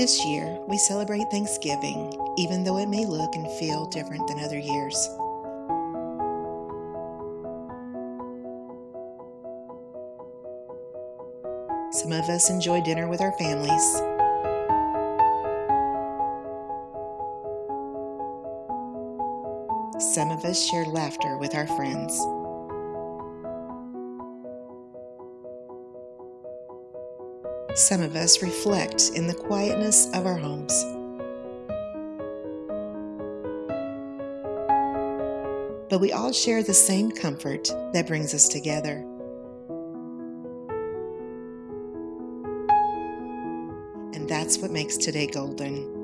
This year, we celebrate Thanksgiving, even though it may look and feel different than other years. Some of us enjoy dinner with our families. Some of us share laughter with our friends. Some of us reflect in the quietness of our homes. But we all share the same comfort that brings us together. And that's what makes today golden.